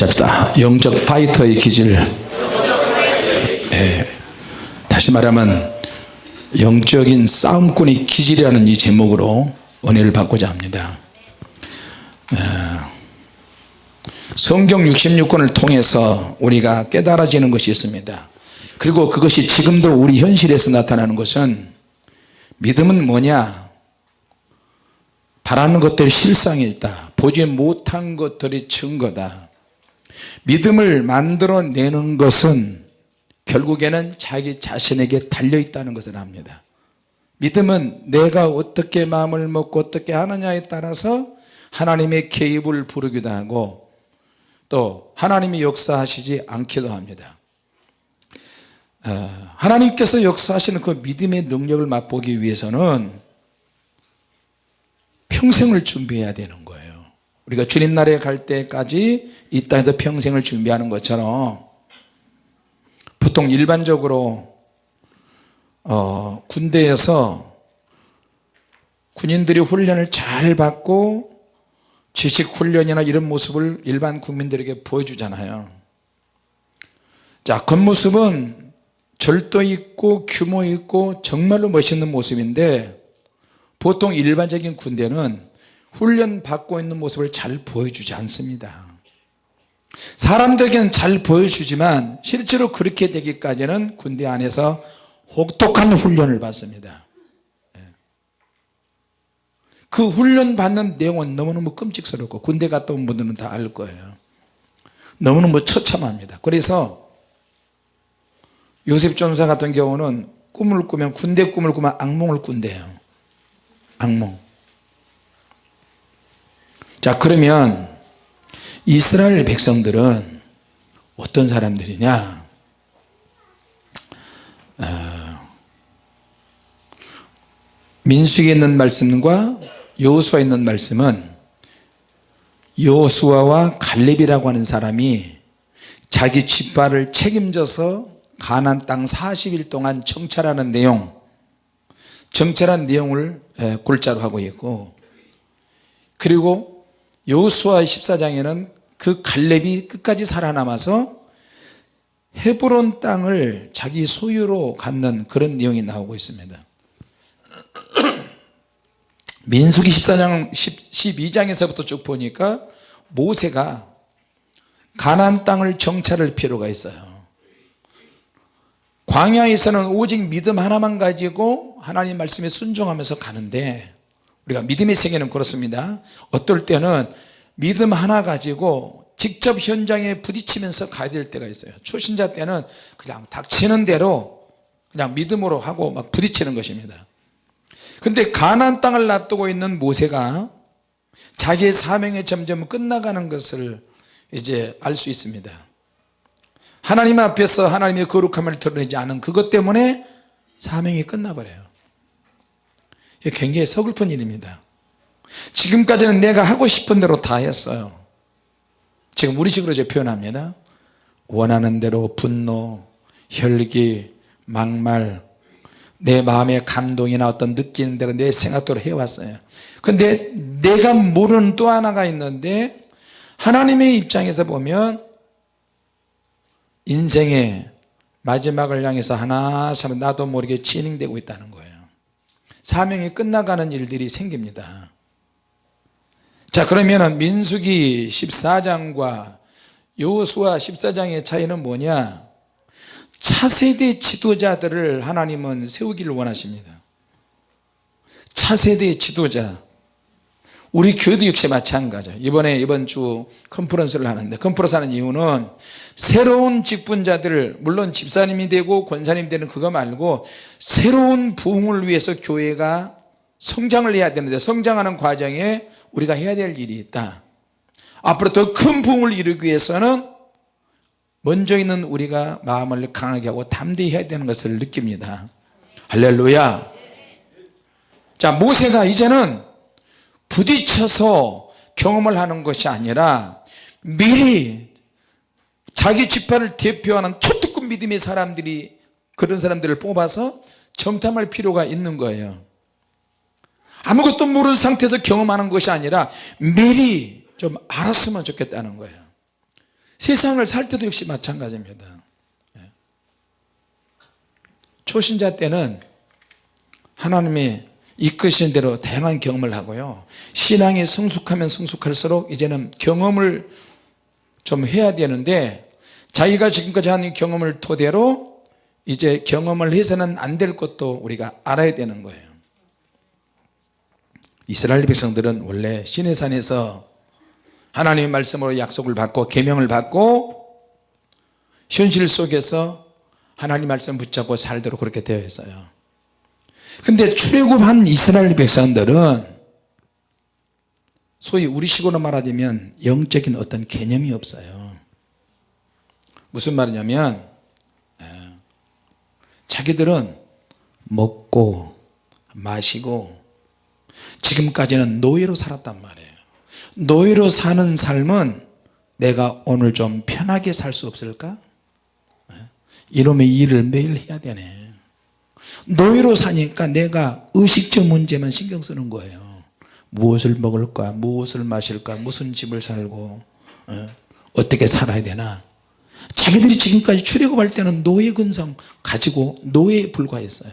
합시다. 영적 파이터의 기질. 예, 다시 말하면 영적인 싸움꾼의 기질이라는 이 제목으로 은혜를 받고자 합니다. 예, 성경 66권을 통해서 우리가 깨달아지는 것이 있습니다. 그리고 그것이 지금도 우리 현실에서 나타나는 것은 믿음은 뭐냐? 바라는 것들이 실상에 있다. 보지 못한 것들이 증거다 믿음을 만들어내는 것은 결국에는 자기 자신에게 달려 있다는 것을 압니다. 믿음은 내가 어떻게 마음을 먹고 어떻게 하느냐에 따라서 하나님의 개입을 부르기도 하고 또 하나님이 역사하시지 않기도 합니다. 어, 하나님께서 역사하시는 그 믿음의 능력을 맛보기 위해서는 평생을 준비해야 되는 거예요. 우리가 주님 나라에 갈 때까지 이 땅에서 평생을 준비하는 것처럼 보통 일반적으로 어, 군대에서 군인들이 훈련을 잘 받고 지식 훈련이나 이런 모습을 일반 국민들에게 보여주잖아요. 자 겉모습은 절도 있고 규모 있고 정말로 멋있는 모습인데 보통 일반적인 군대는 훈련 받고 있는 모습을 잘 보여주지 않습니다 사람들에게는 잘 보여주지만 실제로 그렇게 되기까지는 군대 안에서 혹독한 훈련을 받습니다. 예. 그 훈련 받는 내용은 너무너무 끔찍스럽고 군대 갔다 온 분들은 다 알 거예요. 너무너무 처참합니다. 그래서 요셉 전사 같은 경우는 꿈을 꾸면 군대 꿈을 꾸면 악몽을 꾼대요. 악몽. 자 그러면 이스라엘 백성들은 어떤 사람들이냐? 어, 민수기에 있는 말씀과 여호수아에 있는 말씀은 여호수아와 갈렙이라고 하는 사람이 자기 집발을 책임져서 가난 땅 40일 동안 정찰하는 내용. 정찰한 내용을 골자로 하고 있고. 그리고 여호수아 14장에는 그 갈렙이 끝까지 살아남아서 헤브론 땅을 자기 소유로 갖는 그런 내용이 나오고 있습니다. 민수기 14장 12장에서부터 쭉 보니까 모세가 가난 땅을 정찰할 필요가 있어요. 광야에서는 오직 믿음 하나만 가지고 하나님 말씀에 순종하면서 가는데 우리가 믿음의 세계는 그렇습니다. 어떨 때는 믿음 하나 가지고 직접 현장에 부딪히면서 가야 될 때가 있어요. 초신자 때는 그냥 닥치는 대로 그냥 믿음으로 하고 막 부딪히는 것입니다. 근데 가난 땅을 놔두고 있는 모세가 자기의 사명이 점점 끝나가는 것을 이제 알 수 있습니다. 하나님 앞에서 하나님의 거룩함을 드러내지 않은 그것 때문에 사명이 끝나버려요. 굉장히 서글픈 일입니다 지금까지는 내가 하고 싶은 대로 다 했어요. 지금 우리식으로 제 표현합니다. 원하는 대로 분노, 혈기, 막말 내 마음의 감동이나 어떤 느끼는 대로 내 생각대로 해왔어요. 근데 내가 모르는 또 하나가 있는데 하나님의 입장에서 보면 인생의 마지막을 향해서 하나씩 나도 모르게 진행되고 있다는 거예요. 사명이 끝나가는 일들이 생깁니다 자 그러면 민수기 14장과 여호수아 14장의 차이는 뭐냐? 차세대 지도자들을 하나님은 세우기를 원하십니다. 차세대 지도자. 우리 교회도 역시 마찬가지죠 이번에 이번 주 컨퍼런스를 하는데 컨퍼런스 하는 이유는 새로운 직분자들 물론 집사님이 되고 권사님이 되는 그거 말고 새로운 부흥을 위해서 교회가 성장을 해야 되는데 성장하는 과정에 우리가 해야 될 일이 있다. 앞으로 더 큰 부흥을 이루기 위해서는 먼저 있는 우리가 마음을 강하게 하고 담대히 해야 되는 것을 느낍니다. 할렐루야. 자 모세가 이제는 부딪혀서 경험을 하는 것이 아니라 미리 자기 지파를 대표하는 초특급 믿음의 사람들이 그런 사람들을 뽑아서 정탐할 필요가 있는 거예요 아무것도 모르는 상태에서 경험하는 것이 아니라 미리 좀 알았으면 좋겠다는 거예요. 세상을 살 때도 역시 마찬가지입니다. 예. 초신자 때는 하나님이 이끄신 대로 다양한 경험을 하고요. 신앙이 성숙하면 성숙할수록 이제는 경험을 좀 해야 되는데 자기가 지금까지 한 경험을 토대로 이제 경험을 해서는 안 될 것도 우리가 알아야 되는 거예요 이스라엘 백성들은 원래 시내산에서 하나님의 말씀으로 약속을 받고 계명을 받고 현실 속에서 하나님 말씀 붙잡고 살도록 그렇게 되어 있어요. 근데 출애굽한 이스라엘 백성들은 소위 우리식으로 말하자면 영적인 어떤 개념이 없어요. 무슨 말이냐면 예, 자기들은 먹고 마시고 지금까지는 노예로 살았단 말이에요. 노예로 사는 삶은 내가 오늘 좀 편하게 살 수 없을까? 예? 이놈의 일을 매일 해야 되네. 노예로 사니까 내가 의식적 문제만 신경 쓰는 거예요. 무엇을 먹을까 무엇을 마실까 무슨 집을 살고 어? 어떻게 살아야 되나? 자기들이 지금까지 출애굽할 때는 노예 근성 가지고 노예에 불과했어요.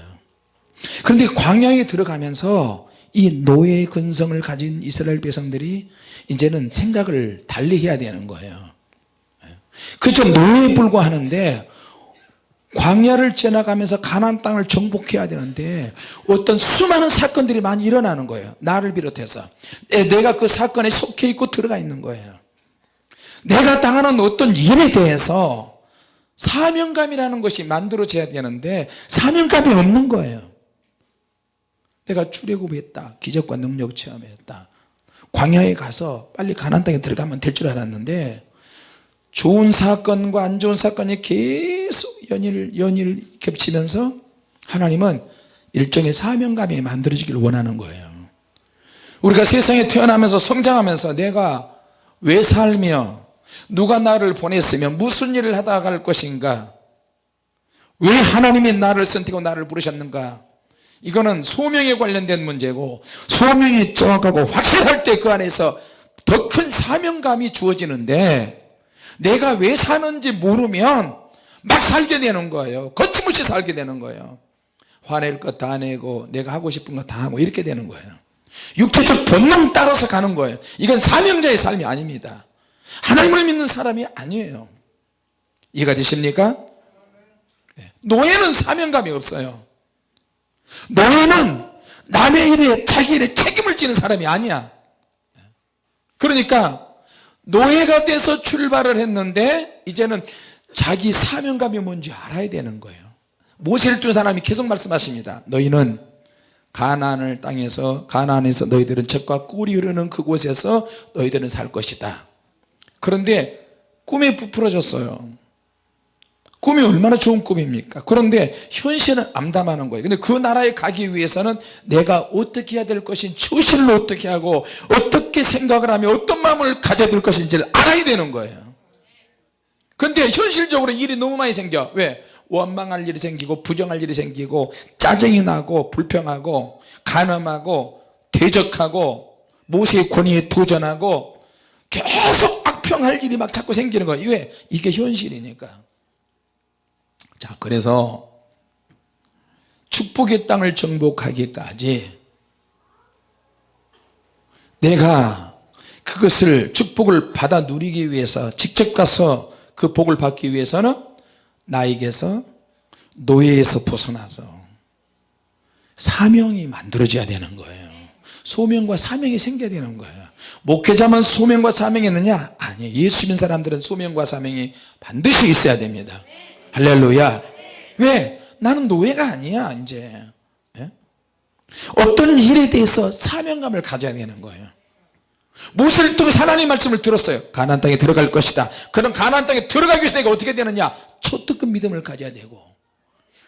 그런데 광야에 들어가면서 이 노예 근성을 가진 이스라엘 백성들이 이제는 생각을 달리 해야 되는 거예요. 그저 노예에 불과하는데 광야를 지나가면서 가나안 땅을 정복해야 되는데 어떤 수많은 사건들이 많이 일어나는 거예요. 나를 비롯해서. 내가 그 사건에 속해 있고 들어가 있는 거예요. 내가 당하는 어떤 일에 대해서 사명감이라는 것이 만들어져야 되는데 사명감이 없는 거예요 내가 출애굽했다 기적과 능력 체험했다. 광야에 가서 빨리 가나안 땅에 들어가면 될 줄 알았는데 좋은 사건과 안 좋은 사건이 계속 연일 연일 겹치면서 하나님은 일종의 사명감이 만들어지길 원하는 거예요. 우리가 세상에 태어나면서 성장하면서 내가 왜 살며 누가 나를 보냈으며 무슨 일을 하다 갈 것인가? 왜 하나님이 나를 선택하고 나를 부르셨는가 이거는 소명에 관련된 문제고 소명이 정확하고 확실할 때 그 안에서 더 큰 사명감이 주어지는데 내가 왜 사는지 모르면 막 살게 되는 거예요. 거침없이 살게 되는 거예요. 화낼 것 다 내고 내가 하고 싶은 거 다 하고 이렇게 되는 거예요. 육체적 본능 따라서 가는 거예요. 이건 사명자의 삶이 아닙니다. 하나님을 믿는 사람이 아니에요. 이해가 되십니까? 네. 노예는 사명감이 없어요 노예는 남의 일에 자기 일에 책임을 지는 사람이 아니야. 그러니까 노예가 돼서 출발을 했는데 이제는 자기 사명감이 뭔지 알아야 되는 거예요. 모세를 둔 사람이 계속 말씀하십니다. 너희는 가나안을 땅에서 가나안에서 너희들은 젖과 꿀이 흐르는 그곳에서 너희들은 살 것이다. 그런데 꿈에 부풀어졌어요 꿈이 얼마나 좋은 꿈입니까? 그런데 현실은 암담하는 거예요. 근데 그 나라에 가기 위해서는 내가 어떻게 해야 될 것인지 처실로 어떻게 하고 어떻게 생각을 하며 어떤 마음을 가져야 될 것인지를 알아야 되는 거예요. 근데 현실적으로 일이 너무 많이 생겨. 왜? 원망할 일이 생기고 부정할 일이 생기고 짜증이 나고 불평하고 간음하고 대적하고 모세의 권위에 도전하고 계속 악평할 일이 막 자꾸 생기는 거예요. 왜? 이게 현실이니까 자 그래서 축복의 땅을 정복하기까지 내가 그것을 축복을 받아 누리기 위해서 직접 가서 그 복을 받기 위해서는 나에게서 노예에서 벗어나서 사명이 만들어져야 되는 거예요. 소명과 사명이 생겨야 되는 거예요. 목회자만 소명과 사명이 있느냐? 아니 예수 믿는 사람들은 소명과 사명이 반드시 있어야 됩니다 할렐루야. 왜? 나는 노예가 아니야 이제. 예? 어떤 일에 대해서 사명감을 가져야 되는 거예요. 모세를 통해서 하나님 말씀을 들었어요? 가나안 땅에 들어갈 것이다. 그럼 가나안 땅에 들어가기 위해서 내가 어떻게 되느냐? 초특급 믿음을 가져야 되고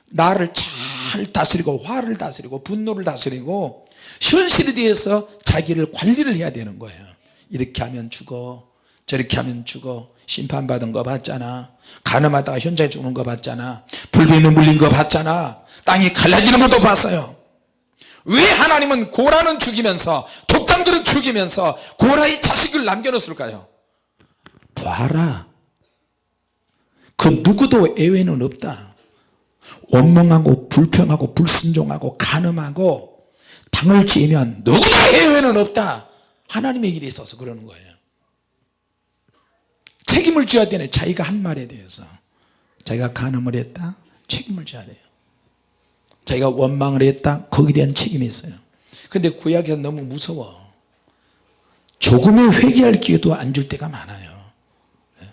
나를 잘 다스리고 화를 다스리고 분노를 다스리고 현실에 대해서 자기를 관리를 해야 되는 거예요. 이렇게 하면 죽어 저렇게 하면 죽어. 심판받은 거 봤잖아. 가늠하다가 현장에 죽는 거 봤잖아. 불뱀에 물린 거 봤잖아. 땅이 갈라지는 것도 봤어요. 왜 하나님은 고라는 죽이면서 독장들은 죽이면서 고라의 자식을 남겨놓았을까요? 봐라. 그 누구도 예외는 없다. 원망하고 불평하고 불순종하고 간음하고 당을 지으면 누구나 예외는 없다. 하나님의 일에 있어서 그러는 거예요 책임을 져야 되네. 자기가 한 말에 대해서. 자기가 간음을 했다. 책임을 져야 돼요. 자기가 원망을 했다. 거기에 대한 책임이 있어요. 근데 구약이 너무 무서워. 조금의 회개할 기회도 안 줄 때가 많아요. 예.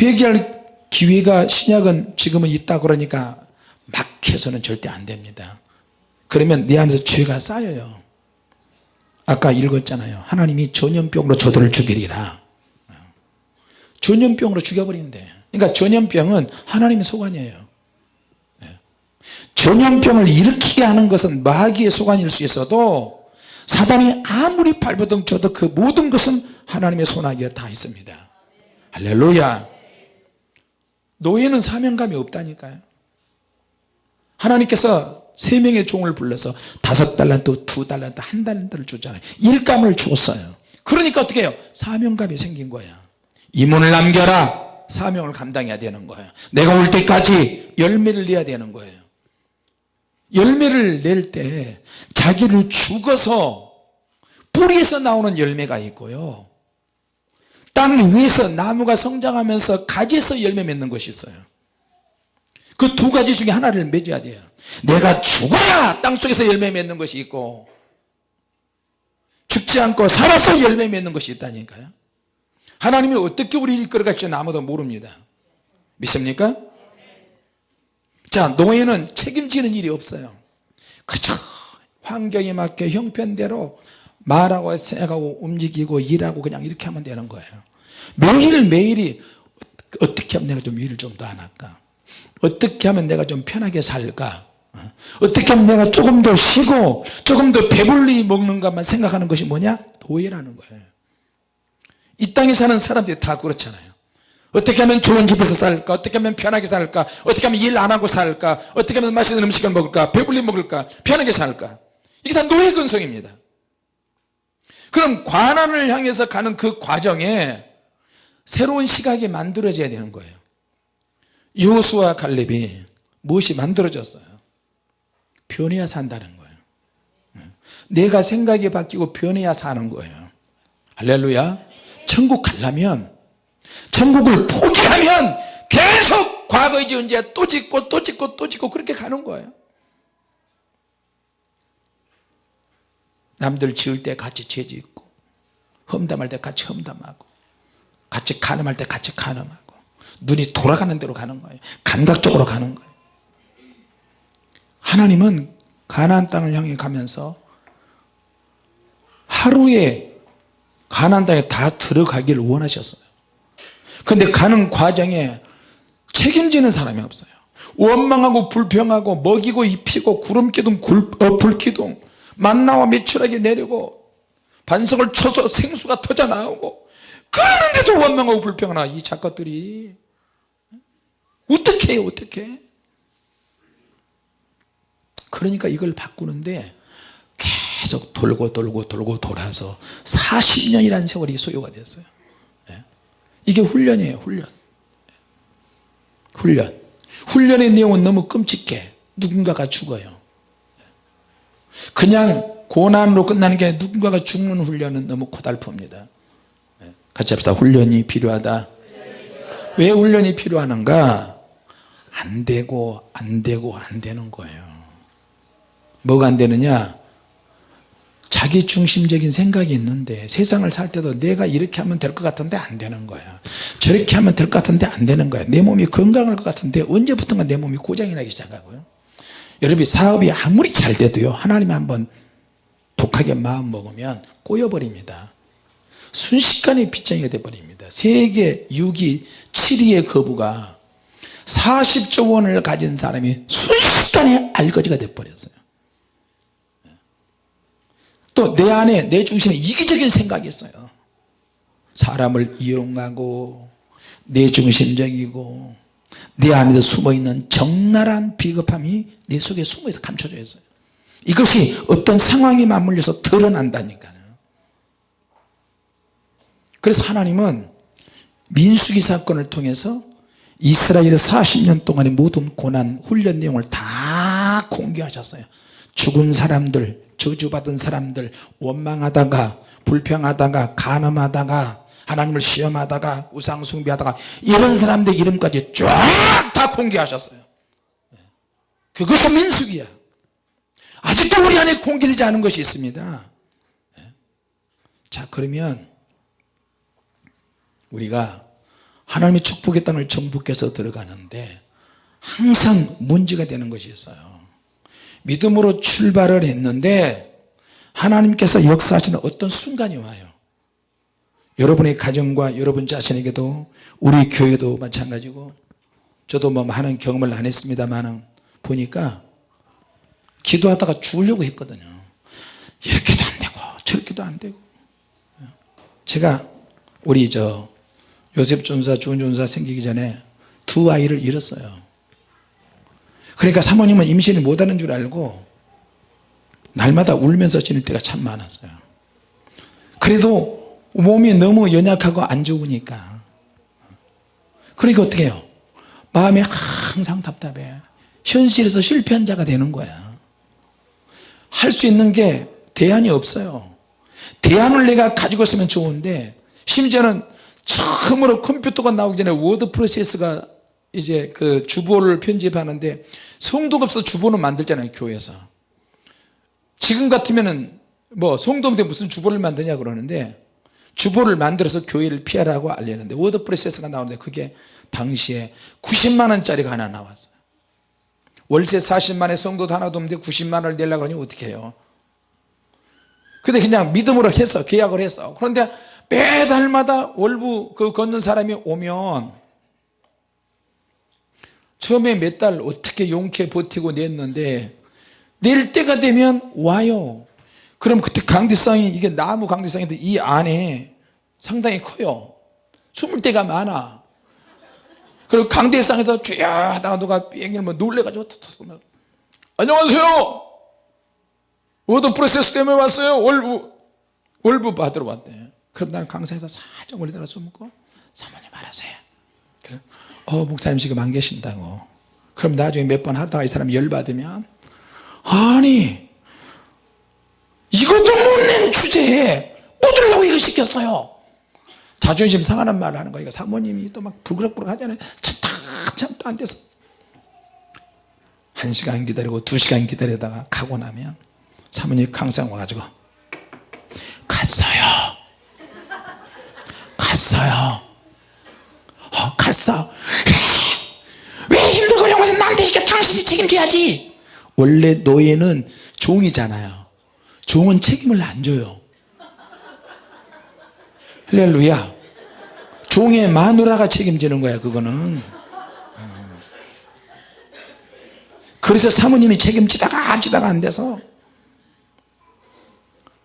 회개할 기회가 신약은 지금은 있다 그러니까 막 해서는 절대 안 됩니다. 그러면 내 안에서 죄가 쌓여요. 아까 읽었잖아요. 하나님이 전염병으로 저들을 죽이리라 전염병으로 죽여버린대 그러니까 전염병은 하나님의 소관이에요. 네. 전염병을 일으키게 하는 것은 마귀의 소관일 수 있어도 사단이 아무리 발버둥 쳐도 그 모든 것은 하나님의 손아귀에 다 있습니다. 할렐루야. 노예는 사명감이 없다니까요. 하나님께서 세 명의 종을 불러서 다섯 달란트 두 달란트 한 달란트를 줬잖아요. 일감을 줬어요. 그러니까 어떻게 해요? 사명감이 생긴 거야 이문을 남겨라. 사명을 감당해야 되는 거예요. 내가 올 때까지 열매를 내야 되는 거예요. 열매를 낼 때 자기를 죽어서 뿌리에서 나오는 열매가 있고요. 땅 위에서 나무가 성장하면서 가지에서 열매 맺는 것이 있어요. 그 두 가지 중에 하나를 맺어야 돼요. 내가 죽어야 땅속에서 열매 맺는 것이 있고 죽지 않고 살아서 열매 맺는 것이 있다니까요 하나님이 어떻게 우리를 이끌어 갈지는 아무도 모릅니다. 믿습니까? 자 노예는 책임지는 일이 없어요. 그저 환경에 맞게 형편대로 말하고 생각하고 움직이고 일하고 그냥 이렇게 하면 되는 거예요. 매일매일이 어떻게 하면 내가 좀 일을 좀 더 안 할까? 어떻게 하면 내가 좀 편하게 살까? 어? 어떻게 하면 내가 조금 더 쉬고 조금 더 배불리 먹는 것만 생각하는 것이 뭐냐? 노예라는 거예요 이 땅에 사는 사람들이 다 그렇잖아요. 어떻게 하면 좋은 집에서 살까? 어떻게 하면 편하게 살까? 어떻게 하면 일 안 하고 살까? 어떻게 하면 맛있는 음식을 먹을까? 배불리 먹을까? 편하게 살까? 이게 다 노예 근성입니다. 그럼 관한을 향해서 가는 그 과정에 새로운 시각이 만들어져야 되는 거예요. 여호수와 갈렙이 무엇이 만들어졌어요? 변해야 산다는 거예요. 내가 생각이 바뀌고 변해야 사는 거예요. 할렐루야 천국 가려면 천국을 포기하면 계속 과거의 존재 또 짓고 또 짓고 또 짓고 그렇게 가는 거예요. 남들 지을 때 같이 죄 짓고 험담할 때 같이 험담하고 같이 가늠할 때 같이 가늠하고 눈이 돌아가는 대로 가는 거예요. 감각적으로 가는 거예요. 하나님은 가나안 땅을 향해 가면서 하루에 가나안 땅에 다 들어가기를 원하셨어요. 근데 가는 과정에 책임지는 사람이 없어요. 원망하고 불평하고 먹이고 입히고 구름기둥 어, 불기둥 만나와 매출하게 내리고 반석을 쳐서 생수가 터져 나오고 그러는데도 원망하고 불평하나 이 작것들이. 어떻게 해요 어떻게? 그러니까 이걸 바꾸는데 계속 돌고 돌고 돌고 돌아서 40년이라는 세월이 소요가 됐어요. 예. 이게 훈련이에요 훈련. 훈련. 훈련의 내용은 너무 끔찍해. 누군가가 죽어요. 그냥 고난으로 끝나는 게 누군가가 죽는 훈련은 너무 고달픕니다. 예. 같이 합시다. 훈련이 필요하다. 왜 훈련이 필요하는가? 안 되고 안 되고 안 되는 거예요. 뭐가 안 되느냐 자기 중심적인 생각이 있는데 세상을 살 때도 내가 이렇게 하면 될 것 같은데 안 되는 거야. 저렇게 하면 될 것 같은데 안 되는 거야. 내 몸이 건강할 것 같은데 언제부턴가 내 몸이 고장이 나기 시작하고요. 여러분이 사업이 아무리 잘 돼도요 하나님 한번 독하게 마음 먹으면 꼬여버립니다. 순식간에 빗장이가 돼버립니다. 세계 6위 7위의 거부가 40조 원을 가진 사람이 순식간에 알거지가 돼버렸어요 또 내 안에 내 중심에 이기적인 생각이 있어요. 사람을 이용하고 내 중심적이고 내 안에 숨어있는 적나라한 비겁함이 내 속에 숨어있어 감춰져 있어요. 이것이 어떤 상황에 맞물려서 드러난다니까요. 그래서 하나님은 민수기 사건을 통해서 이스라엘의 40년 동안의 모든 고난 훈련 내용을 다 공개하셨어요. 죽은 사람들 저주받은 사람들 원망하다가 불평하다가 간음하다가 하나님을 시험하다가 우상숭배하다가 이런 사람들 이름까지 쫙 다 공개하셨어요. 그것이 민숙이야. 아직도 우리 안에 공개되지 않은 것이 있습니다. 자 그러면 우리가 하나님의 축복의 땅을 정복해서 들어가는데 항상 문제가 되는 것이 있어요 믿음으로 출발을 했는데 하나님께서 역사하시는 어떤 순간이 와요. 여러분의 가정과 여러분 자신에게도 우리 교회도 마찬가지고 저도 뭐 많은 경험을 안 했습니다만 보니까 기도하다가 죽으려고 했거든요. 이렇게도 안 되고 저렇게도 안 되고. 제가 우리 저 요셉 전사 주은 전사 생기기 전에 두 아이를 잃었어요 그러니까 사모님은 임신을 못하는 줄 알고 날마다 울면서 지낼 때가 참 많았어요. 그래도 몸이 너무 연약하고 안 좋으니까. 그러니까 어떻게 해요? 마음이 항상 답답해. 현실에서 실패한 자가 되는 거야. 할 수 있는 게 대안이 없어요. 대안을 내가 가지고 있으면 좋은데 심지어는 처음으로 컴퓨터가 나오기 전에 워드 프로세스가 이제 그 주보를 편집하는데 성도가 없어 주보는 만들잖아요 교회에서. 지금 같으면은 뭐 성도인데 무슨 주보를 만드냐 그러는데 주보를 만들어서 교회를 피하라고 알리는데 워드 프로세스가 나오는데 그게 당시에 90만원짜리가 하나 나왔어요. 월세 40만에 성도도 하나도 없는데 90만원을 내려고 하니 어떻게 해요? 근데 그냥 믿음으로 해서 계약을 했어 그런데 매달마다 월부 그 걷는 사람이 오면 처음에 몇 달 어떻게 용케 버티고 냈는데 낼 때가 되면 와요. 그럼 그때 강대상이 이게 나무 강대상인데 이 안에 상당히 커요. 숨을 때가 많아. 그리고 강대상에서 쥐야 하다가 누가 비행기를 뭐 놀래가지고 안녕하세요. 워드 프로세스 때문에 왔어요. 월부 월부 받으러 왔대. 그럼 나는 강사에서 살짝 멀리다가 숨고 사모님 알아서요 그래 어 목사님 지금 안 계신다고. 그럼 나중에 몇 번 하다가 이 사람이 열받으면 아니 이것도 못 낸 주제에 뭐 하려고 이거 시켰어요? 자존심 상하는 말을 하는 거니까 사모님이 또 막 부그럭부그럭 하잖아요. 참다 참다 안 돼서. 한 시간 기다리고 두 시간 기다리다가 가고 나면 사모님 강상 와가지고 갔어요. 갔어요. 어, 갔어 왜 힘들고 이러고 나한테 이렇게 당신이 책임져야지. 원래 노예는 종이잖아요. 종은 책임을 안 져요. 할렐루야. 종의 마누라가 책임지는 거야 그거는. 어. 그래서 사모님이 책임지다가 하지다가 안 돼서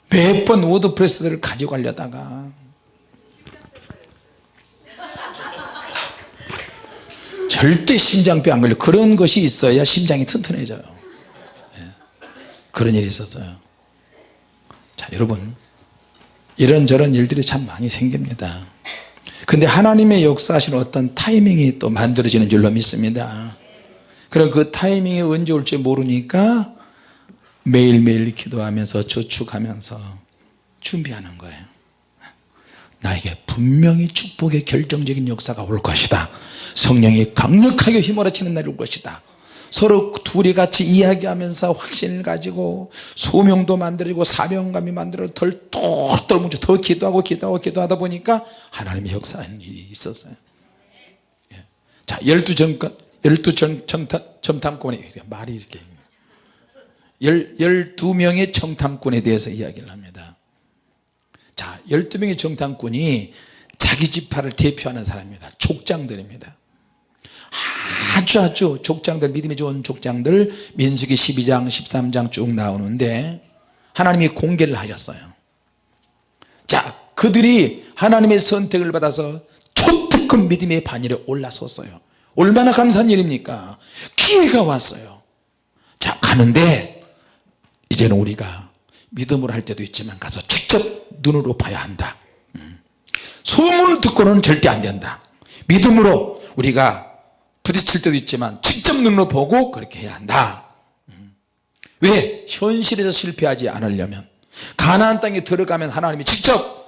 몇 번 워드프레스를 가지고 가려다가 절대 심장병 안 걸려. 그런 것이 있어야 심장이 튼튼해져요. 예. 그런 일이 있었어요. 자 여러분. 이런저런 일들이 참 많이 생깁니다. 근데 하나님의 역사하시는 어떤 타이밍이 또 만들어지는 줄로 믿습니다. 그럼 그 타이밍이 언제 올지 모르니까 매일매일 기도하면서 저축하면서 준비하는 거예요. 나에게 분명히 축복의 결정적인 역사가 올 것이다 성령이 강력하게 휘몰아치는 날이 올 것이다. 서로 둘이 같이 이야기하면서 확신을 가지고 소명도 만들어지고 사명감이 만들어 덜 똘똘 뭉쳐 더 기도하고 기도하고 기도하다 보니까 하나님의 역사하는 일이 있었어요. 예. 자 열두 정권 열두 정탐꾼의 말이 이렇게 열, 열두 명의 정탐꾼에 대해서 이야기를 합니다. 자 열두 명의 정탐꾼이 자기 지파를 대표하는 사람입니다. 족장들입니다 아주 아주 족장들 믿음이 좋은 족장들 민수기 12장 13장 쭉 나오는데 하나님이 공개를 하셨어요. 자 그들이 하나님의 선택을 받아서 초특급 믿음의 반열에 올라섰어요. 얼마나 감사한 일입니까? 기회가 왔어요. 자 가는데 이제는 우리가 믿음으로 할 때도 있지만 가서 직접 눈으로 봐야 한다. 음. 소문 듣고는 절대 안 된다. 믿음으로 우리가 부딪힐 때도 있지만 직접 눈으로 보고 그렇게 해야 한다 음. 왜? 현실에서 실패하지 않으려면 가나안 땅에 들어가면 하나님이 직접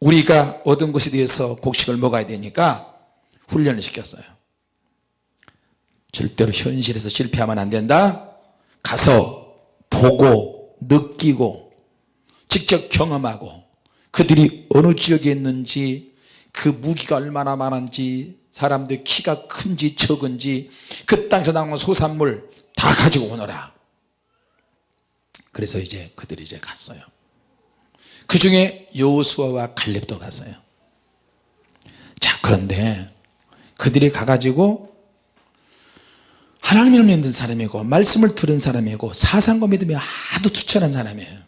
우리가 얻은 것에 대해서 곡식을 먹어야 되니까 훈련을 시켰어요 절대로 현실에서 실패하면 안 된다 가서 보고 느끼고 직접 경험하고 그들이 어느 지역에 있는지 그 무기가 얼마나 많은지 사람들 키가 큰지 적은지 그 땅에서 나오는 소산물 다 가지고 오너라. 그래서 이제 그들이 이제 갔어요. 그 중에 여호수아와 갈렙도 갔어요. 자 그런데 그들이 가가지고 하나님을 믿는 사람이고 말씀을 들은 사람이고 사상과 믿음이 아주 투철한 사람이에요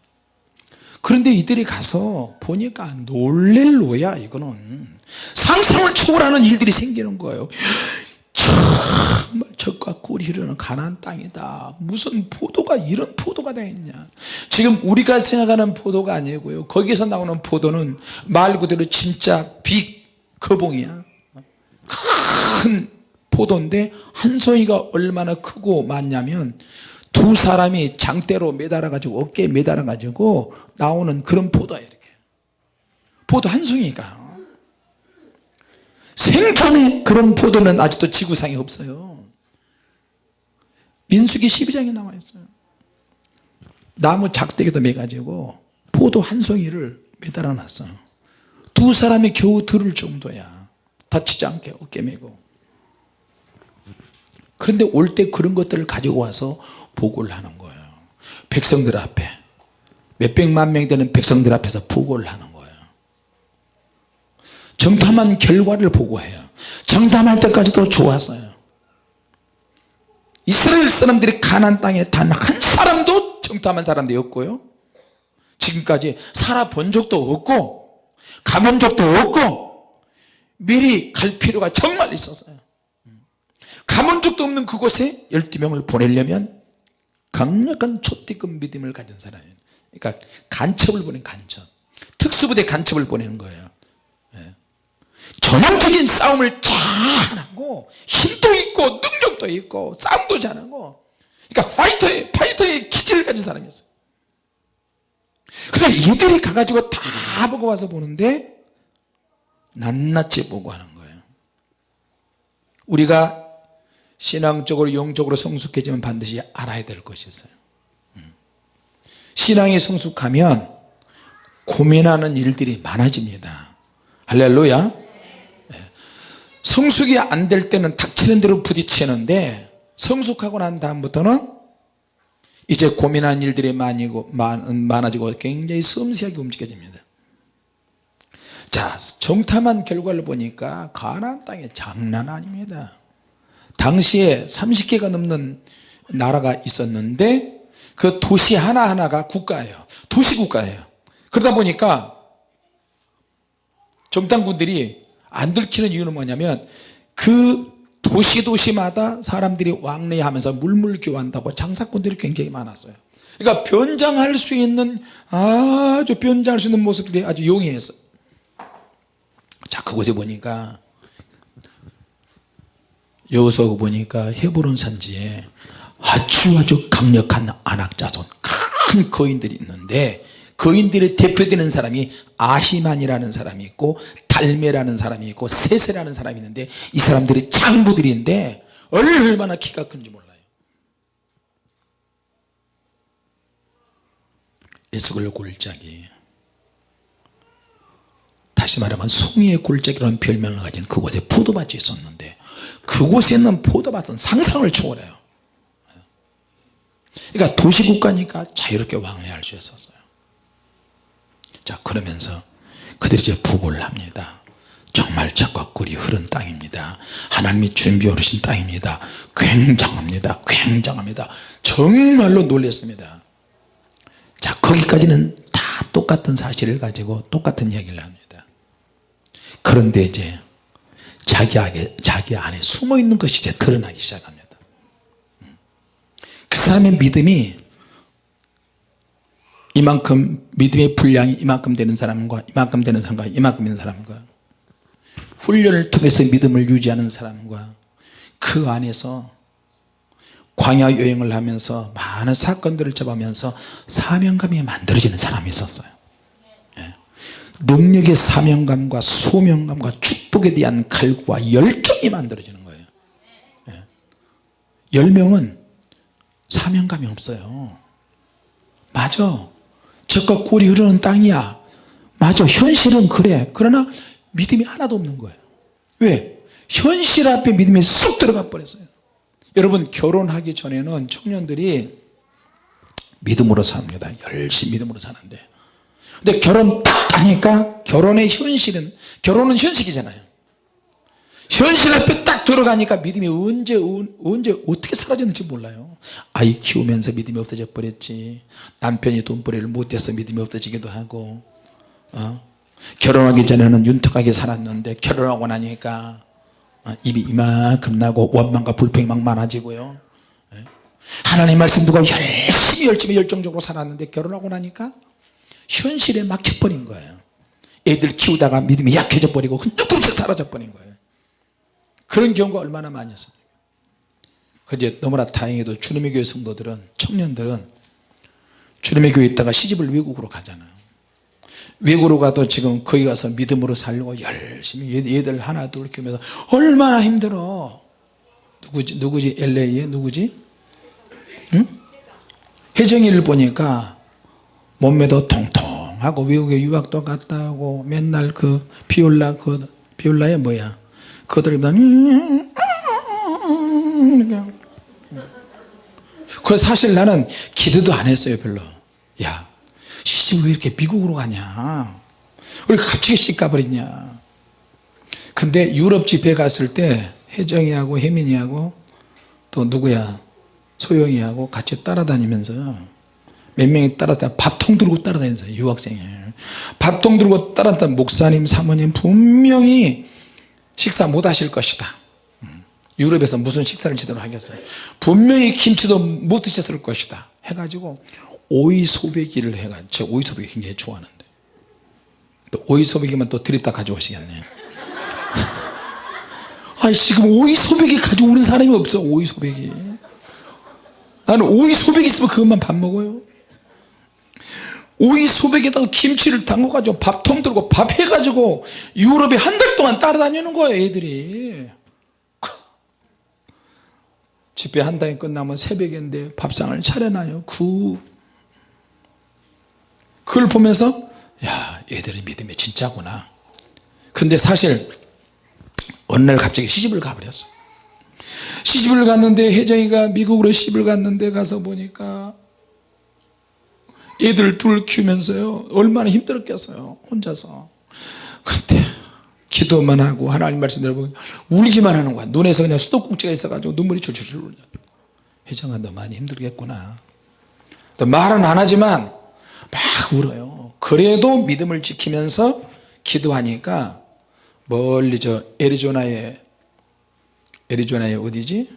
그런데 이들이 가서 보니까 놀랄 노야 이거는. 상상을 초월하는 일들이 생기는 거예요. 정말 적과 꿀이 흐르는 가나안 땅이다. 무슨 포도가 이런 포도가 되겠냐. 지금 우리가 생각하는 포도가 아니고요. 거기서 나오는 포도는 말 그대로 진짜 빅 거봉이야. 큰 포도인데 한 송이가 얼마나 크고 많냐면 두 사람이 장대로 매달아 가지고 어깨에 매달아 가지고 나오는 그런 포도야 이렇게. 포도 한 송이가. 생전에 그런 포도는 아직도 지구상에 없어요. 민수기 12장에 나와 있어요. 나무 작대기도 매가지고 포도 한 송이를 매달아 놨어요. 두 사람이 겨우 들을 정도야. 다치지 않게 어깨 매고. 그런데 올 때 그런 것들을 가지고 와서 보고를 하는 거예요. 백성들 앞에. 몇백만 명 되는 백성들 앞에서 보고를 하는 거예요. 정탐한 결과를 보고해요. 정탐할 때까지도 좋았어요. 이스라엘 사람들이 가난 땅에 단 한 사람도 정탐한 사람도 없고요. 지금까지 살아본 적도 없고 가본 적도 없고 미리 갈 필요가 정말 있었어요. 가본 적도 없는 그곳에 12명을 보내려면 강력한 초대급 믿음을 가진 사람이에요. 그러니까 간첩을 보낸 간첩. 특수부대 간첩을 보내는 거예요. 예. 전형적인 싸움을 잘하고 힘도 있고 능력도 있고 싸움도 잘하고. 그러니까 파이터의 파이터의 기질을 가진 사람이었어요. 그래서 이들이 가가지고 다 보고 와서 보는데 낱낱이 보고 하는 거예요. 우리가 신앙적으로 영적으로 성숙해지면 반드시 알아야 될 것이 있어요. 음. 신앙이 성숙하면 고민하는 일들이 많아집니다. 할렐루야. 네. 성숙이 안 될 때는 닥치는 대로 부딪히는데 성숙하고 난 다음부터는 이제 고민하는 일들이 많이고, 많아지고 굉장히 섬세하게 움직여집니다. 자 정탐한 결과를 보니까 가나안 땅에 장난 아닙니다 당시에 30개가 넘는 나라가 있었는데 그 도시 하나하나가 국가예요. 도시국가예요. 그러다 보니까 정당군들이 안 들키는 이유는 뭐냐면 그 도시 도시마다 사람들이 왕래하면서 물물교환한다고 장사꾼들이 굉장히 많았어요. 그러니까 변장할 수 있는 아주 변장할 수 있는 모습들이 아주 용이했어 자 그곳에 보니까 여기서 보니까 헤브론 산지에 아주 아주 강력한 안악자손 큰 거인들이 있는데 거인들의 대표되는 사람이 아히만이라는 사람이 있고 달메라는 사람이 있고 세세라는 사람이 있는데 이 사람들이 장부들인데 얼마나 키가 큰지 몰라요. 에스골 골짜기. 다시 말하면 송이의 골짜기라는 별명을 가진 그곳에 포도밭이 있었는데 그곳에 있는 포도밭은 상상을 초월해요. 그러니까 도시국가니까 자유롭게 왕래할 수 있었어요. 자 그러면서 그들이 이제 부고를 합니다. 정말 적과 꿀이 흐른 땅입니다. 하나님이 준비해 오신 땅입니다. 굉장합니다. 굉장합니다. 정말로 놀랐습니다. 자 거기까지는 다 똑같은 사실을 가지고 똑같은 이야기를 합니다. 그런데 이제 자기 안에, 자기 안에 숨어 있는 것이 이제 드러나기 시작합니다 그 사람의 믿음이 이만큼 믿음의 분량이 이만큼 되는 사람과 이만큼 되는 사람과 이만큼 되는 사람과 훈련을 통해서 믿음을 유지하는 사람과 그 안에서 광야 여행을 하면서 많은 사건들을 접하면서 사명감이 만들어지는 사람이 있었어요 예. 능력의 사명감과 소명감과 축복에 대한 갈구와 열정이 만들어지는 거예요. 예. 10명은 사명감이 없어요. 맞아. 적과 꿀이 흐르는 땅이야. 맞아. 현실은 그래. 그러나 믿음이 하나도 없는 거예요. 왜? 현실 앞에 믿음이 쏙 들어가 버렸어요. 여러분 결혼하기 전에는 청년들이 믿음으로 삽니다. 열심히 믿음으로 사는데 근데 결혼 딱 하니까 결혼의 현실은 결혼은 현실이잖아요 현실 앞에 딱 들어가니까 믿음이 언제 언제 어떻게 사라졌는지 몰라요 아이 키우면서 믿음이 없어져 버렸지 남편이 돈벌이를 못해서 믿음이 없어지기도 하고 어? 결혼하기 전에는 윤택하게 살았는데 결혼하고 나니까 어, 입이 이만큼 나고 원망과 불평이 막 많아지고요 예? 하나님 말씀 두고 열심히 열심히 열정적으로 살았는데 결혼하고 나니까 현실에 막혀버린 거예요. 애들 키우다가 믿음이 약해져 버리고 흔들없이 사라져 버린 거예요. 그런 경우가 얼마나 많았어요. 그제 너무나 다행히도 주님의 교회 성도들은 청년들은 주님의 교회에 있다가 시집을 외국으로 가잖아요. 외국으로 가도 지금 거기 가서 믿음으로 살려고 열심히 얘들 하나 둘 키우면서 얼마나 힘들어. 누구지 누구지? LA에 누구지? 응? 혜정이를 보니까 몸매도 통통하고 외국에 유학도 갔다 오고 맨날 그 비올라 그 비올라야 뭐야? 그들이 그 사실 나는 기도도 안 했어요 별로. 야 시집 왜 이렇게 미국으로 가냐? 우리 갑자기 씩 가버리냐? 근데 유럽 집회 갔을 때 혜정이하고 혜민이하고 또 누구야? 소영이하고 같이 따라다니면서 몇 명이 따라다 밥통 들고 따라다니면서 유학생이 밥통 들고 따라다니 목사님 사모님 분명히 식사 못 하실 것이다. 음. 유럽에서 무슨 식사를 제대로 하겠어요? 분명히 김치도 못 드셨을 것이다. 해가지고 오이소배기를 해가지고 제가 오이소배기 굉장히 좋아하는데. 또 오이소배기만 또 드립다 가져오시겠네 아 지금 오이소배기 가져오는 사람이 없어 오이소배기. 나는 오이소배기 있으면 그것만 밥 먹어요 오이소배기에다가 김치를 담궈 가지고 밥통 들고 밥 해가지고 유럽에 한 달 동안 따라다니는 거예요 애들이. 집회 한 달이 끝나면 새벽인데 밥상을 차려놔요 그 그걸 보면서 야 얘들의 믿음이 진짜구나. 근데 사실 어느 날 갑자기 시집을 가버렸어. 시집을 갔는데 혜정이가 미국으로 시집을 갔는데 가서 보니까 애들 둘 키우면서요 얼마나 힘들었겠어요 혼자서. 근데 기도만 하고 하나님 말씀 들어보고 울기만 하는 거야. 눈에서 그냥 수도꼭지가 있어가지고 눈물이 줄줄줄 흘려. 혜정아 너 많이 힘들겠구나. 말은 안 하지만 막 울어요. 그래도 믿음을 지키면서 기도하니까 멀리 저 애리조나에 애리조나에 어디지?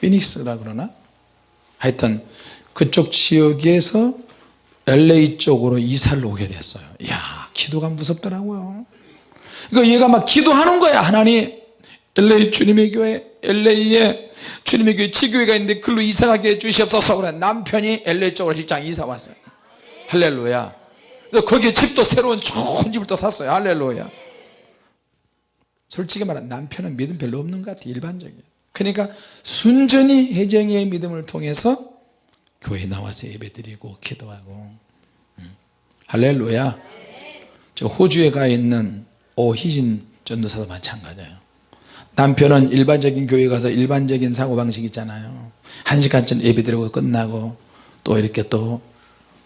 피닉스라 그러나? 하여튼 그쪽 지역에서 LA 쪽으로 이사를 오게 됐어요. 야 기도가 무섭더라고요. 그러니까 얘가 막 기도하는 거야. 하나님 LA 주님의 교회 LA에 주님의 교회 지교회가 있는데 글로 이사 가게 해주시옵소서. 그래 남편이 LA 쪽으로 직장 이사 왔어요. 할렐루야. 거기에 집도 새로운 좋은 집을 또 샀어요. 할렐루야. 솔직히 말하면 남편은 믿음 별로 없는 것 같아 일반적이에요 그러니까 순전히 혜정이의 믿음을 통해서 교회 나와서 예배드리고 기도하고. 음. 할렐루야. 저 호주에 가 있는 오희진 전도사도 마찬가지예요. 남편은 일반적인 교회 가서 일반적인 사고방식 있잖아요. 한 시간쯤 예배드리고 끝나고 또 이렇게 또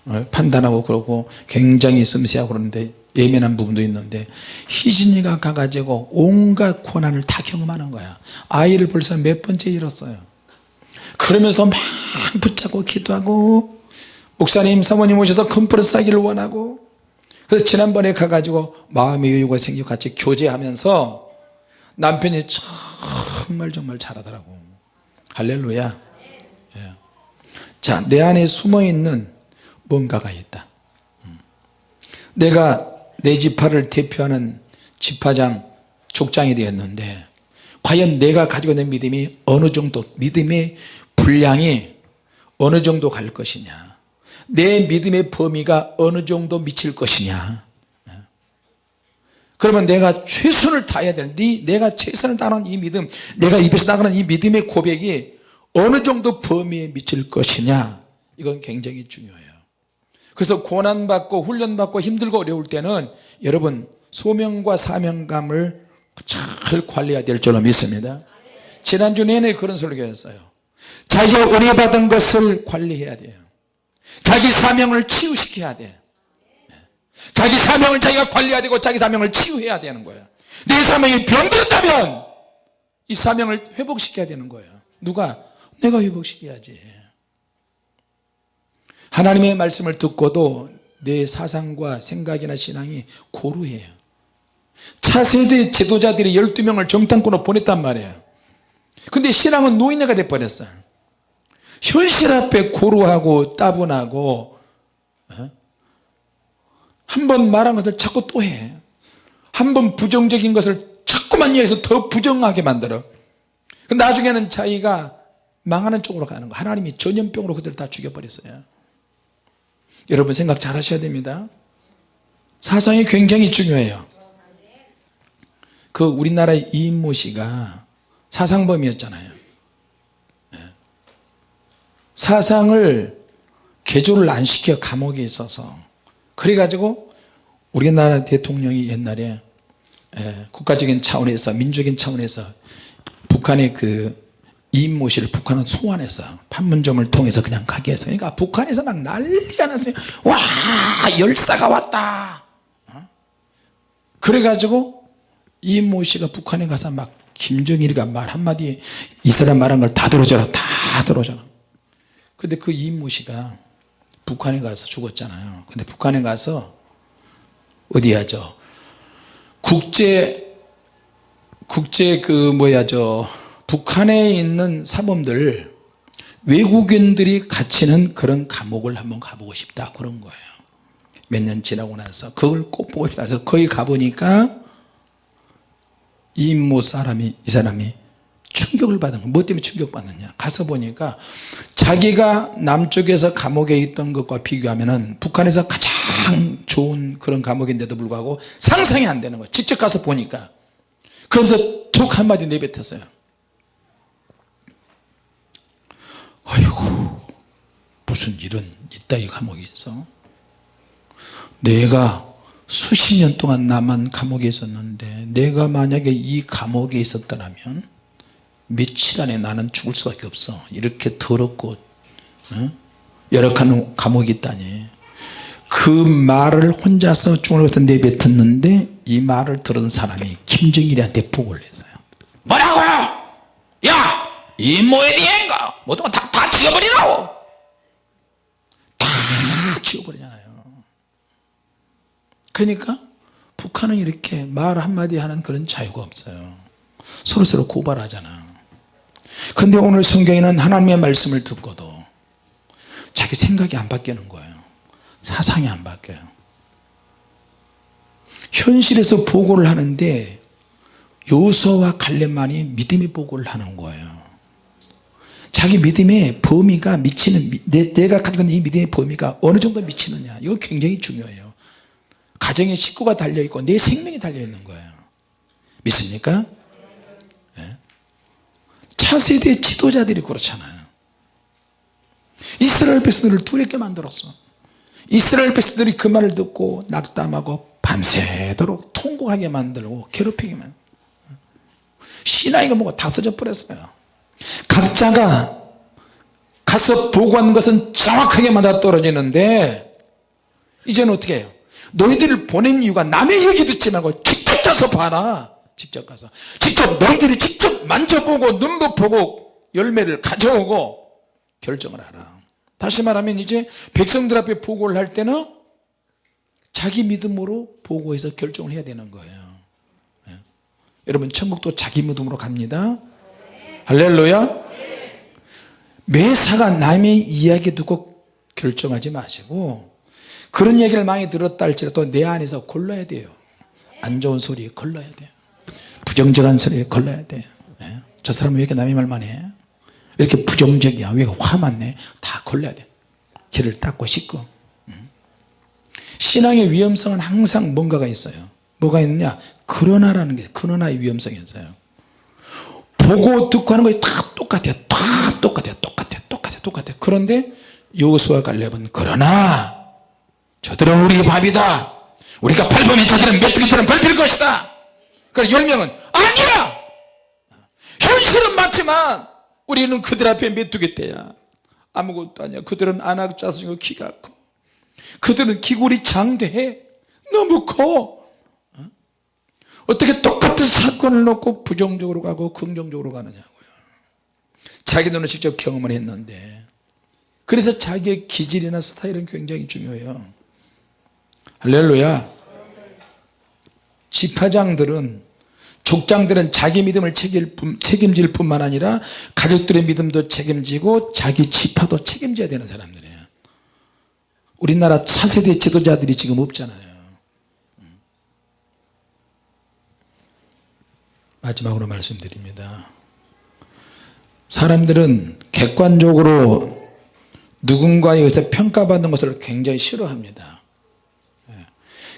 어, 판단하고 그러고 굉장히 섬세하고 그러는데 예민한 부분도 있는데 희진이가 가가지고 온갖 고난을 다 경험하는 거야. 아이를 벌써 몇 번째 잃었어요 그러면서 막 붙잡고 기도하고 목사님 사모님 오셔서 컨퍼런스 하기를 원하고 그래서 지난번에 가가지고 마음의 여유가 생기고 같이 교제하면서 남편이 정말 정말 잘하더라고 할렐루야 예. 자내 안에 숨어있는 뭔가가 있다 음. 내가 내 지파를 대표하는 지파장 족장이 되었는데 과연 내가 가지고 있는 믿음이 어느 정도 믿음의 분량이 어느 정도 갈 것이냐? 내 믿음의 범위가 어느 정도 미칠 것이냐? 그러면 내가 최선을 다해야 되는데 내가 최선을 다하는 이 믿음 내가 입에서 나가는 이 믿음의 고백이 어느 정도 범위에 미칠 것이냐? 이건 굉장히 중요해요. 그래서 고난받고 훈련받고 힘들고 어려울 때는 여러분 소명과 사명감을 잘 관리해야 될 줄로 믿습니다. 지난주 내내 그런 설교였어요 자기가 은혜 받은 것을 관리해야 돼요. 자기 사명을 치유시켜야 돼. 자기 사명을 자기가 관리해야 되고 자기 사명을 치유해야 되는 거예요. 내 사명이 병들었다면 이 사명을 회복시켜야 되는 거예요. 누가? 내가 회복시켜야지. 하나님의 말씀을 듣고도 내 사상과 생각이나 신앙이 고루해요. 차세대 지도자들이 12명을 정탐꾼으로 보냈단 말이에요. 근데 신앙은 노인네가 돼버렸어요 현실 앞에 고루하고 따분하고 어? 한번 말한 것을 자꾸 또 해 한 번 부정적인 것을 자꾸만 이해해서 더 부정하게 만들어. 나중에는 자기가 망하는 쪽으로 가는 거. 하나님이 전염병으로 그들을 다 죽여버렸어요. 여러분 생각 잘 하셔야 됩니다. 사상이 굉장히 중요해요. 그 우리나라의 이인모 씨가 사상범이었잖아요. 예. 사상을 개조를 안 시켜 감옥에 있어서. 그래가지고 우리나라 대통령이 옛날에 예, 국가적인 차원에서 민주적인 차원에서 북한의 그 이인모 씨를 북한은 소환해서 판문점을 통해서 그냥 가게 해서. 그러니까 북한에서 막 난리가 났어요. 와 열사가 왔다. 어? 그래가지고 이인모 씨가 북한에 가서 막 김정일이가 말 한마디 이 사람 말한 걸 다 들어줘라 다 들어줘라 근데 그 씨가 북한에 가서 죽었잖아요. 근데 북한에 가서 어디야 저 국제 국제 그 뭐야 저 북한에 있는 사범들 외국인들이 갇히는 그런 감옥을 한번 가보고 싶다. 그런 거예요. 몇 년 지나고 나서 그걸 꼭 보고 싶다. 그래서 거기 가보니까 이모 사람이 이 사람이 충격을 받은 거뭐 때문에 충격받느냐. 가서 보니까 자기가 남쪽에서 감옥에 있던 것과 비교하면 북한에서 가장 좋은 그런 감옥인데도 불구하고 상상이 안 되는 거예요 직접 가서 보니까. 그러면서 툭 한마디 내뱉었어요. 아이고 무슨 일은 있다 이 감옥에 있어? 내가 수십 년 동안 나만 감옥에 있었는데 내가 만약에 이 감옥에 있었더라면 며칠 안에 나는 죽을 수밖에 없어. 이렇게 더럽고 어? 열악한 감옥이 있다니. 그 말을 혼자서 중얼부터 내뱉었는데 이 말을 들은 사람이 김정일한테 보고를 했어요. 뭐라고요? 야! 이 모에 대한가? 모든 거다 다 지워버리라고! 다 지워버리잖아요. 그러니까 북한은 이렇게 말 한마디 하는 그런 자유가 없어요. 서로서로 고발하잖아 근데 오늘 성경에는 하나님의 말씀을 듣고도 자기 생각이 안 바뀌는 거예요. 사상이 안 바뀌어요. 현실에서 보고를 하는데 요소와 갈렙만이 믿음의 보고를 하는 거예요. 자기 믿음의 범위가 미치는 내, 가 가지고 있는 이 믿음의 범위가 어느 정도 미치느냐. 이거 굉장히 중요해요. 가정에 식구가 달려있고 내 생명이 달려있는 거예요. 믿습니까? 네. 차세대 지도자들이 그렇잖아요. 이스라엘 백성들을 두렵게 만들었어. 이스라엘 백성들이 그 말을 듣고 낙담하고 밤새도록 통곡하게 만들고 괴롭히게 만 신앙이가 뭐가 다 터져 버렸어요. 각자가 가서 보고한 것은 정확하게 맞아 떨어지는데 이제는 어떻게 해요? 너희들을 보낸 이유가 남의 얘기 듣지 말고 직접 가서 봐라 직접 가서 직접 너희들이 직접 만져보고 눈도 보고 열매를 가져오고 결정을 하라. 다시 말하면 이제 백성들 앞에 보고를 할 때는 자기 믿음으로 보고해서 결정을 해야 되는 거예요. 예. 여러분 천국도 자기 믿음으로 갑니다. 할렐루야. 매사가 남의 이야기 듣고 결정하지 마시고 그런 얘기를 많이 들었다 할지라도 내 안에서 골라야 돼요. 안 좋은 소리 걸러야 돼요 부정적인 소리 걸러야 돼요 예? 저 사람은 왜 이렇게 남의 말만 해? 왜 이렇게 부정적이야? 왜 화만 내 다 걸러야 돼. 길을 닦고 씻고. 음. 신앙의 위험성은 항상 뭔가가 있어요. 뭐가 있느냐? 그러나라는 게 그러나의 위험성이 있어요. 보고 듣고 하는 것이 다 똑같아요. 다 똑같아요. 똑같아요. 똑같아요. 똑같아요. 그런데 여호수아 갈렙은 그러나 저들은 우리 밥이다. 우리가 밟으면 저들은 메뚜기처럼 밟힐 것이다 그래 열 명은 아니야! 현실은 맞지만 우리는 그들 앞에 메뚜기 떼야. 아무것도 아니야. 그들은 안악자수이고 키가 커. 그들은 기골이 장대해. 너무 커. 어? 어떻게 똑같은 사건을 놓고 부정적으로 가고 긍정적으로 가느냐고요. 자기 눈으로 직접 경험을 했는데. 그래서 자기의 기질이나 스타일은 굉장히 중요해요. 할렐루야 지파장들은 족장들은 자기 믿음을 책임질 뿐만 아니라 가족들의 믿음도 책임지고 자기 지파도 책임져야 되는 사람들이에요. 우리나라 차세대 지도자들이 지금 없잖아요. 마지막으로 말씀드립니다. 사람들은 객관적으로 누군가에 의해서 평가받는 것을 굉장히 싫어합니다. 예.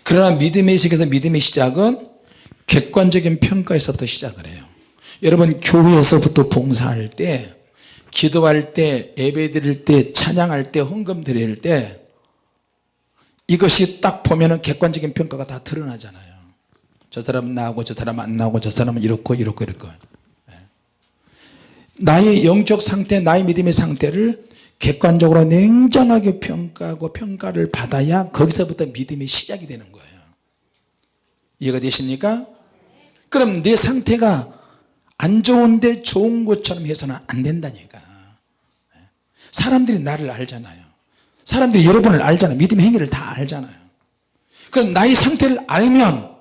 그러나 믿음의 세계에서 믿음의 시작은 객관적인 평가에서부터 시작을 해요. 여러분 교회에서부터 봉사할 때 기도할 때 예배 드릴 때 찬양할 때 헌금 드릴 때 이것이 딱 보면 은 객관적인 평가가 다 드러나잖아요. 저 사람은 나오고 저 사람은 안 나오고 저 사람은 이렇고 이렇고 이렇고. 예. 나의 영적 상태 나의 믿음의 상태를 객관적으로 냉정하게 평가하고 평가를 받아야 거기서부터 믿음이 시작이 되는 거예요. 이해가 되십니까? 그럼 내 상태가 안 좋은데 좋은 것처럼 해서는 안 된다니까. 사람들이 나를 알잖아요. 사람들이 여러분을 알잖아요. 믿음의 행위를 다 알잖아요. 그럼 나의 상태를 알면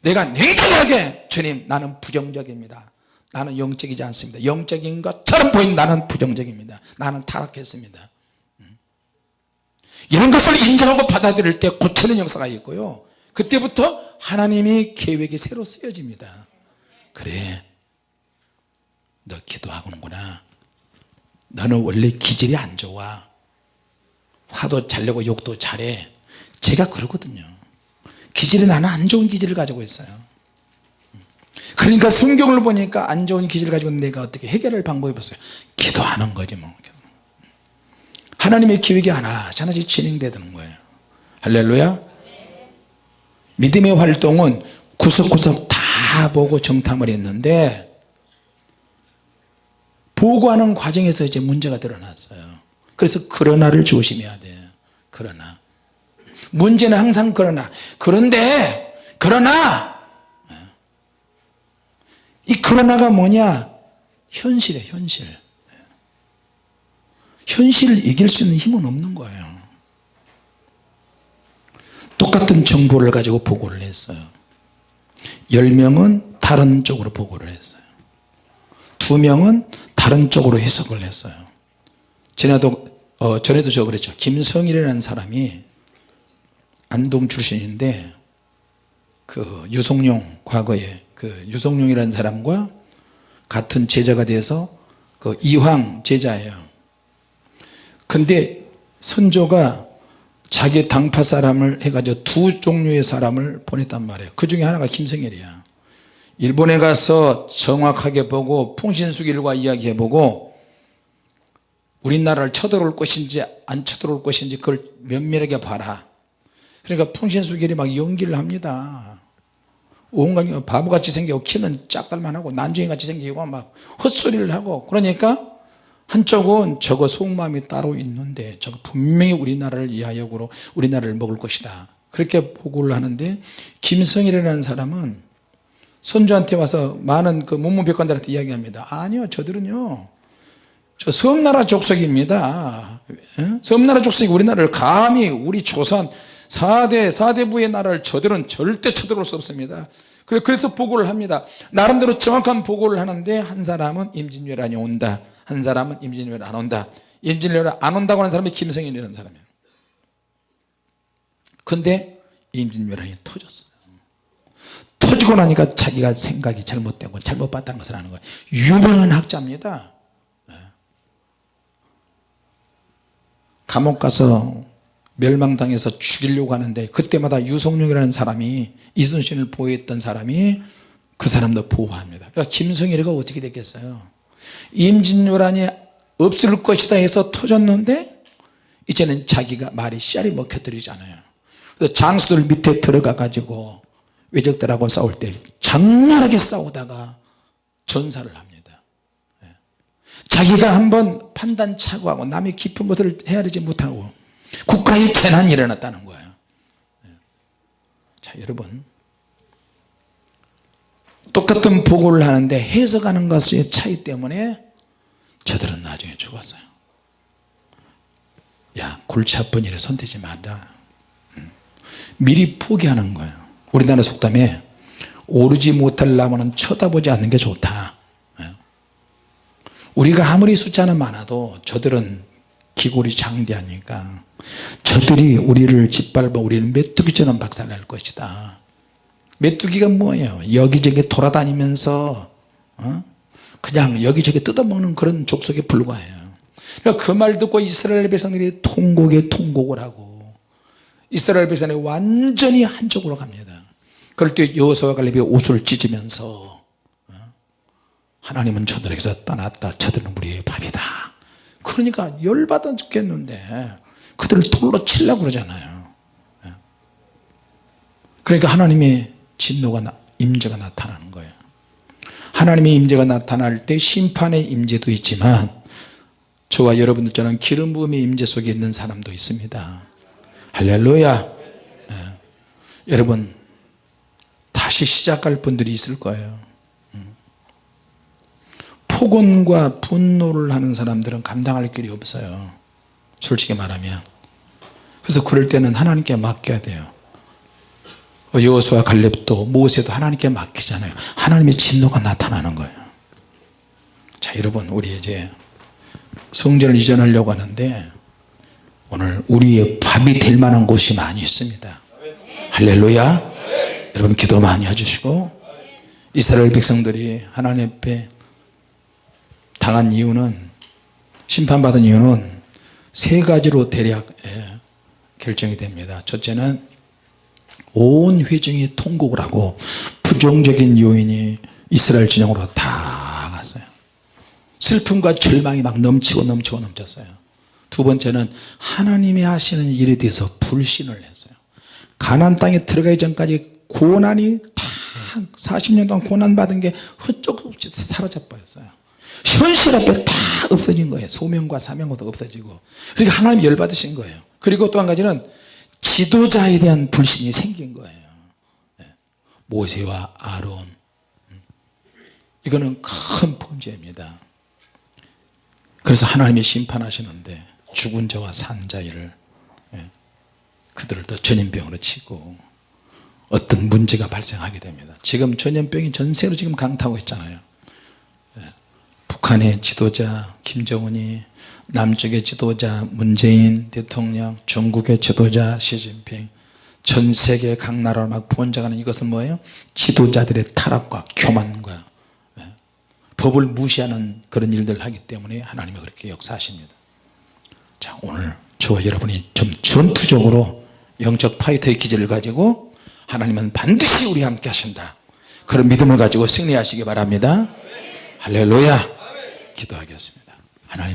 내가 냉정하게 주님 나는 부정적입니다 나는 영적이지 않습니다. 영적인 것처럼 보인 나는 부정적입니다. 나는 타락했습니다. 음. 이런 것을 인정하고 받아들일 때 고치는 역사가 있고요. 그때부터 하나님의 계획이 새로 쓰여집니다. 그래 너 기도하고는구나. 너는 원래 기질이 안 좋아. 화도 잘 내고 욕도 잘해. 제가 그러거든요. 기질이 나는 안 좋은 기질을 가지고 있어요 그러니까 성경을 보니까 안 좋은 기질을 가지고 내가 어떻게 해결할 방법이 없어요. 기도하는 거지 뭐. 하나님의 계획이 하나씩 하나씩 진행되는 거예요. 할렐루야. 믿음의 활동은 구석구석 다 보고 정탐을 했는데 보고하는 과정에서 이제 문제가 드러났어요. 그래서 그러나를 조심해야 돼요. 그러나. 문제는 항상 그러나. 그런데 그러나 이 그러나가 뭐냐? 현실이에요 현실. 현실을 이길 수 있는 힘은 없는 거예요. 똑같은 정보를 가지고 보고를 했어요. 10명은 다른 쪽으로 보고를 했어요. 2명은 다른 쪽으로 해석을 했어요. 전에도 어, 전에도 저 그랬죠. 김성일이라는 사람이 안동 출신인데 그 유성룡 과거에 그 유성룡이라는 사람과 같은 제자가 돼서 그 이황 제자예요. 근데 선조가 자기 당파 사람을 해가지고 두 종류의 사람을 보냈단 말이에요. 그 중에 하나가 김성일이야. 일본에 가서 정확하게 보고 풍신수길과 이야기해보고 우리나라를 쳐들어올 것인지 안 쳐들어올 것인지 그걸 면밀하게 봐라. 그러니까 풍신수길이 막 연기를 합니다 온갖 바보같이 생기고 키는 짝달만하고 난쟁이같이 생기고 막 헛소리를 하고 그러니까 한쪽은 저거 속마음이 따로 있는데 저거 분명히 우리나라를 이하역으로 우리나라를 먹을 것이다. 그렇게 보고를 하는데 김성일이라는 사람은 선조한테 와서 많은 그 문무백관들한테 이야기합니다. 아니요 저들은요 저 섬나라 족속입니다. 예? 섬나라 족속이 우리나라를 감히 우리 조선 4대 4대부의 나라를 저들은 절대 쳐들어올 수 없습니다. 그래서 보고를 합니다. 나름대로 정확한 보고를 하는데 한 사람은 임진왜란이 온다. 한 사람은 임진왜란 안 온다. 임진왜란 안 온다고 하는 사람이 김성인이라는 사람이에요. 근데 임진왜란이 터졌어요. 터지고 나니까 자기가 생각이 잘못되고 잘못 봤다는 것을 아는 거예요. 유명한 학자입니다. 네. 감옥 가서 멸망당해서 죽이려고 하는데 그때마다 유성룡이라는 사람이 이순신을 보호했던 사람이 그 사람도 보호합니다. 그러니까 김성일이가 어떻게 됐겠어요? 임진왜란이 없을 것이다 해서 터졌는데 이제는 자기가 말이 씨알이 먹혀들이잖아요. 그래서 장수들 밑에 들어가 가지고 외적들하고 싸울 때 장렬하게 싸우다가 전사를 합니다. 예. 자기가 한번 판단 착오하고 남의 깊은 것을 헤아리지 못하고 국가의 재난이 일어났다는 거예요 예. 자 여러분 똑같은 보고를 하는데 해석하는 것의 차이 때문에 저들은 나중에 죽었어요 야 골치 아픈 일에 손대지 말라 음. 미리 포기하는 거예요 우리나라 속담에 오르지 못할 나무는 쳐다보지 않는 게 좋다 예. 우리가 아무리 숫자는 많아도 저들은 기골이 장대하니까 저들이 우리를 짓밟아 우리는 메뚜기처럼 박살날 것이다. 메뚜기가 뭐예요? 여기저기 돌아다니면서 어? 그냥 여기저기 뜯어먹는 그런 족속에 불과해요. 그러니까 그말 듣고 이스라엘 백성들이 통곡에 통곡을 하고 이스라엘 백성이 완전히 한쪽으로 갑니다. 그럴 때 여호수아와 갈렙이 옷을 찢으면서 어? 하나님은 저들에게서 떠났다. 저들은 우리의 밥이다. 그러니까 열받아 죽겠는데 그들을 돌로 치려고 그러잖아요 예. 그러니까 하나님의 진노가 임재가 나타나는 거예요 하나님의 임재가 나타날 때 심판의 임재도 있지만 저와 여러분들처럼 기름 부음의 임재 속에 있는 사람도 있습니다 할렐루야 네. 여러분 다시 시작할 분들이 있을 거예요 음. 폭언과 분노를 하는 사람들은 감당할 길이 없어요 솔직히 말하면. 그래서 그럴 때는 하나님께 맡겨야 돼요. 여호수아 갈렙도 모세도 하나님께 맡기잖아요. 하나님의 진노가 나타나는 거예요. 자 여러분 우리 이제 성전을 이전하려고 하는데 오늘 우리의 밥이 될 만한 곳이 많이 있습니다. 할렐루야. 여러분 기도 많이 해주시고 이스라엘 백성들이 하나님 앞에 당한 이유는 심판받은 이유는 세 가지로 대략 예, 결정이 됩니다. 첫째는 온 회중이 통곡을 하고 부정적인 요인이 이스라엘 진영으로 다 갔어요. 슬픔과 절망이 막 넘치고 넘치고 넘쳤어요. 두 번째는 하나님이 하시는 일에 대해서 불신을 했어요. 가나안 땅에 들어가기 전까지 고난이 다 40년 동안 고난받은 게 흩쩍 없이 사라져 버렸어요 현실 앞에 다 없어진 거예요. 소명과 사명도 없어지고. 그러니까 하나님 열받으신 거예요. 그리고 또 한 가지는 지도자에 대한 불신이 생긴 거예요. 네. 모세와 아론. 음. 이거는 큰 범죄입니다. 그래서 하나님이 심판하시는데 죽은 자와 산 자를 예, 그들을 또 전염병으로 치고 어떤 문제가 발생하게 됩니다. 지금 전염병이 전세로 지금 강타하고 있잖아요. 예, 북한의 지도자 김정은이 남쪽의 지도자 문재인 대통령 중국의 지도자 시진핑 전 세계 각 나라를 막 번져가는 이것은 뭐예요? 지도자들의 타락과 교만과 예, 법을 무시하는 그런 일들을 하기 때문에 하나님이 그렇게 역사하십니다. 자 오늘 저와 여러분이 좀 전투적으로 영적 파이터의 기질을 가지고 하나님은 반드시 우리 함께 하신다. 그런 믿음을 가지고 승리하시기 바랍니다. 할렐루야 기도하겠습니다. 하나님